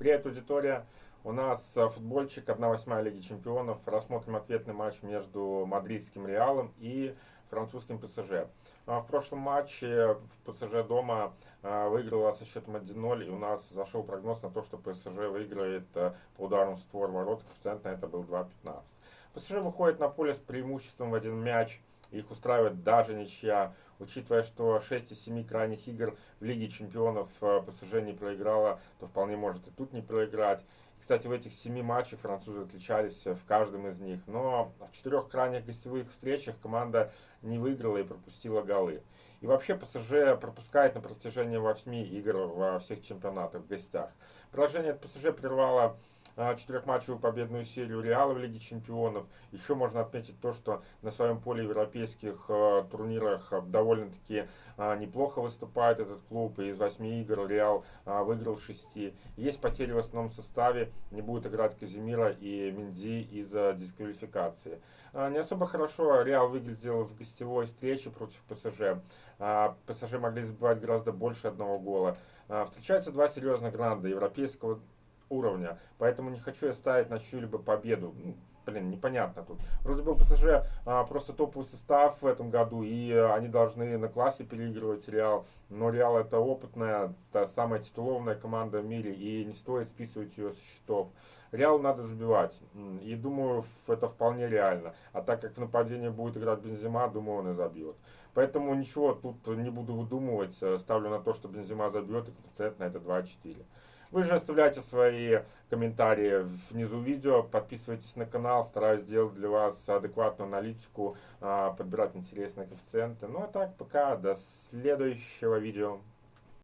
Привет, аудитория! У нас э, футбольчик 1-8 Лиги Чемпионов. Рассмотрим ответный матч между мадридским Реалом и французским ПСЖ. А в прошлом матче ПСЖ дома э, выиграла со счетом 1-0, и у нас зашел прогноз на то, что ПСЖ выиграет э, по удару в створ ворот. Коэффициент на это был 2.15. ПСЖ выходит на поле с преимуществом в один мяч. Их устраивает даже ничья. Учитывая, что 6 из 7 крайних игр в Лиге Чемпионов ПСЖ не проиграла, то вполне может и тут не проиграть. Кстати, в этих семи матчах французы отличались в каждом из них. Но в четырех крайних гостевых встречах команда не выиграла и пропустила голы. И вообще ПСЖ пропускает на протяжении 8 игр во всех чемпионатах в гостях. Поражение от ПСЖ прервало четырехматчевую победную серию Реала в Лиге Чемпионов. Еще можно отметить то, что на своем поле европейских э, турнирах э, довольно-таки э, неплохо выступает этот клуб. И из восьми игр Реал выиграл шести. Есть потери в основном составе. Не будет играть Казимира и Минди из-за дисквалификации. Не особо хорошо Реал выглядел в гостевой встрече против ПСЖ. ПСЖ могли забивать гораздо больше одного гола. Встречаются два серьезных гранда европейского уровня. Поэтому не хочу я ставить на чью-либо победу. Блин, непонятно тут. Вроде бы ПСЖ а, просто топовый состав в этом году, и они должны на классе переигрывать Реал. Но Реал это опытная, самая титулованная команда в мире, и не стоит списывать ее со счетов. Реал надо забивать, и думаю, это вполне реально. А так как в нападении будет играть Бензима, думаю, он и забьет. Поэтому ничего тут не буду выдумывать, ставлю на то, что Бензима забьет, и коэффициент на это 2,4. Вы же оставляйте свои комментарии внизу видео, подписывайтесь на канал, стараюсь сделать для вас адекватную аналитику, а, подбирать интересные коэффициенты. Ну а так, пока, до следующего видео.